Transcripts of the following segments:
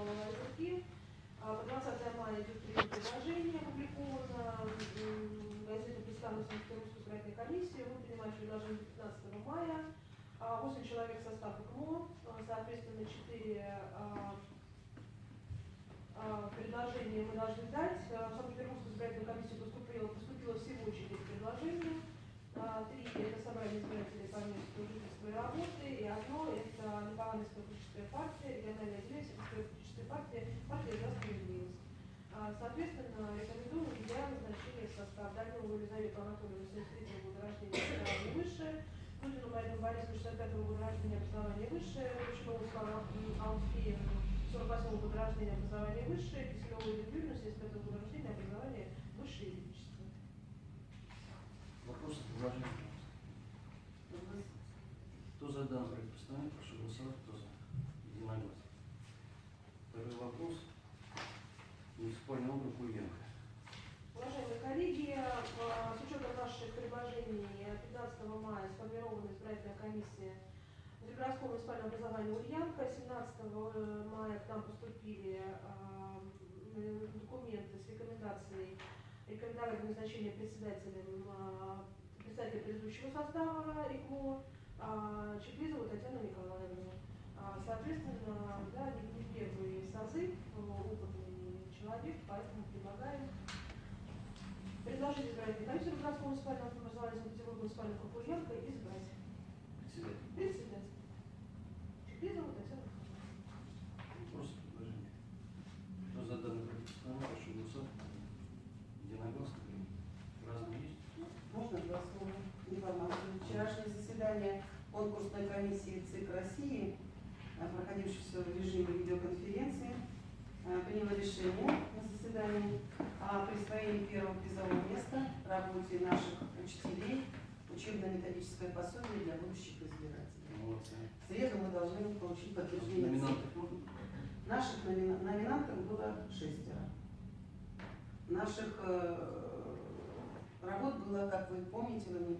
А, По 20 мая идет прием предложения, опубликовано м, газета представлена Санкт-Петербургской избирательной комиссии. Мы принимаем предложение 15 мая. А, 8 человек состав ИКМО, а, соответственно, 4 предложения мы должны дать. А, В Санкт-Петербургскую избирательную комиссию поступило, поступило всего 4 предложения. А, Три – это собрание избирателей по месту жительства и работы, и одно – это Политическая партия, региональная отделение политической партии, партия «За справедливость». А, Соответственно, рекомендуем для назначения в состав Данилову Елизавету Анатольевну 73 года рождения, образование высшее, Путину Марину Борисовну 65 года рождения, образование высшее, Ручкову Славу Алфеевну 48 года рождения, образование высшее, Киселеву Юрию 75 года рождения, образование высшее юридическое. Вопросы, предложения? За данный проект постановления, прошу голосовать, кто за? Единогласно. Второй вопрос. Муниципальный округ Ульянка. Уважаемые коллеги, а, с учетом наших предложений 15 мая сформирована избирательная комиссия Внутригородского муниципального образования Ульянка. 17 мая к нам поступили документы с рекомендацией рекомендовать назначение председателем а, председателя предыдущего состава ИКМО а, Чеклизову Татьяну Николаевну. А, Соответственно, да, не первый созыв, опытный человек, поэтому предлагаем предложить избирательной комиссии Красного муниципального образования Санкт-Петербурга муниципального Кукуренко избрать Председатель. председателя. Чеклизову Татьяну Вопросы, предложения? Кто за данный проект постановления, прошу голосовать. Единогласно. Разные есть? Можно два слова информацию? Вчерашнее заседание конкурсной комиссии ЦИК России, проходившееся в режиме видеоконференции, э, приняло решение на заседании о присвоении первого призового места работе наших учителей учебно-методическое пособие для будущих избирателей. Молодцы. В среду мы должны получить подтверждение. Номинантов? Наших номина- номинантов было шестеро. Наших э, работ было, как вы помните, вы мне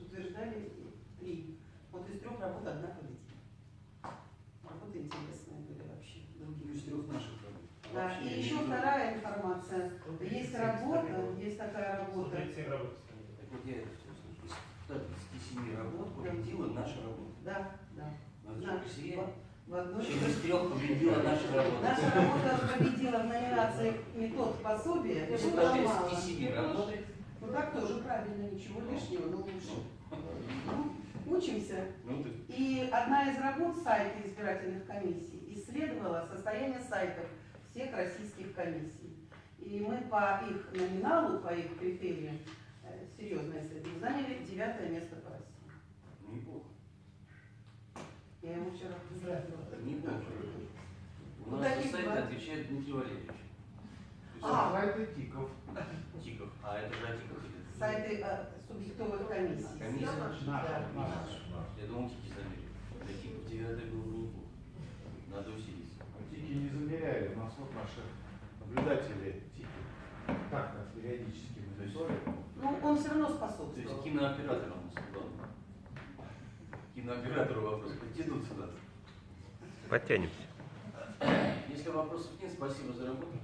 утверждали, три. Вот из трех работ одна победила. Работы интересные были вообще, другие. Из трех наших работ. А Да, и еще вторая информация. Есть работа, есть такая работа. 137 работ. Так вот я слышу. 137 работ победила наша работа. Да, да. Да. В одной Чем из трех победила наша работа. Наша работа победила в номинации метод пособия. Было даже мало. из 10 работ, Ну так тоже правильно, ничего лишнего, но лучше. Ну, учимся. ну И одна из работ сайта избирательных комиссий исследовала состояние сайтов всех российских комиссий. И мы по их номиналу, по их критериям, э, серьезное исследование, заняли девятое место по России. неплохо. Я ему вчера поздравила. Неплохо. У Ну, нас на сайт два. отвечает Дмитрий Валерьевич. А. Сайты тиков. Тиков. А это же Тиков идет. Сайты э, субъектовых комиссий. Комиссия. Да. Я думал, Тики замерили. Для Тиков девятое было бы неплохо. Надо усилиться. Тики не замеряли, у нас вот наши наблюдатели тики. Так, как периодически мы мониторим. Ну, он все равно То есть способствовал. кинооператор у нас главное. Кинооператору вопрос. Подтянут сюда. Подтянемся. Если вопросов нет, спасибо за работу.